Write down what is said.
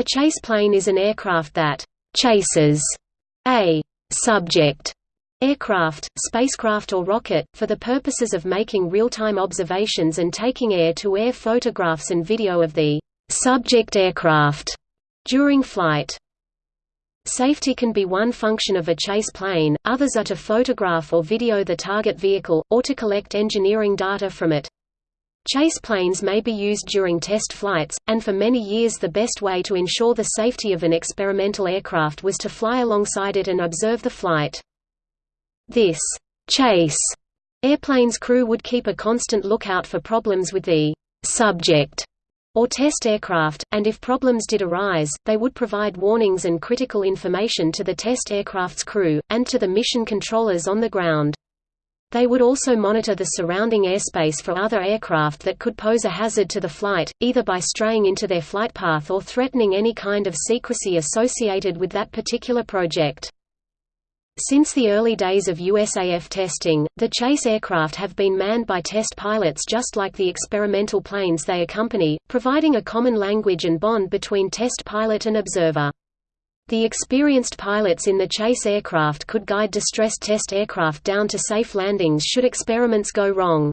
A chase plane is an aircraft that «chases» a «subject» aircraft, spacecraft or rocket, for the purposes of making real-time observations and taking air-to-air -air photographs and video of the «subject aircraft» during flight. Safety can be one function of a chase plane, others are to photograph or video the target vehicle, or to collect engineering data from it. Chase planes may be used during test flights, and for many years the best way to ensure the safety of an experimental aircraft was to fly alongside it and observe the flight. This chase airplane's crew would keep a constant lookout for problems with the subject or test aircraft, and if problems did arise, they would provide warnings and critical information to the test aircraft's crew, and to the mission controllers on the ground. They would also monitor the surrounding airspace for other aircraft that could pose a hazard to the flight, either by straying into their flight path or threatening any kind of secrecy associated with that particular project. Since the early days of USAF testing, the chase aircraft have been manned by test pilots just like the experimental planes they accompany, providing a common language and bond between test pilot and observer. The experienced pilots in the chase aircraft could guide distressed test aircraft down to safe landings should experiments go wrong.